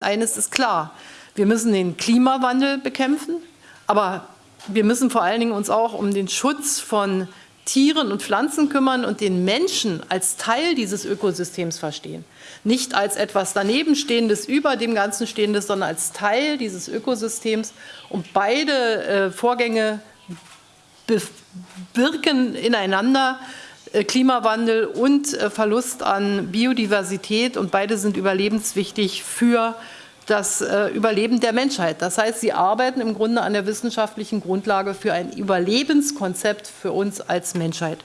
Eines ist klar, wir müssen den Klimawandel bekämpfen, aber wir müssen vor allen Dingen uns auch um den Schutz von Tieren und Pflanzen kümmern und den Menschen als Teil dieses Ökosystems verstehen. Nicht als etwas danebenstehendes, über dem Ganzen stehendes, sondern als Teil dieses Ökosystems. Und beide äh, Vorgänge bewirken ineinander Klimawandel und äh, Verlust an Biodiversität und beide sind überlebenswichtig für das äh, Überleben der Menschheit. Das heißt, sie arbeiten im Grunde an der wissenschaftlichen Grundlage für ein Überlebenskonzept für uns als Menschheit.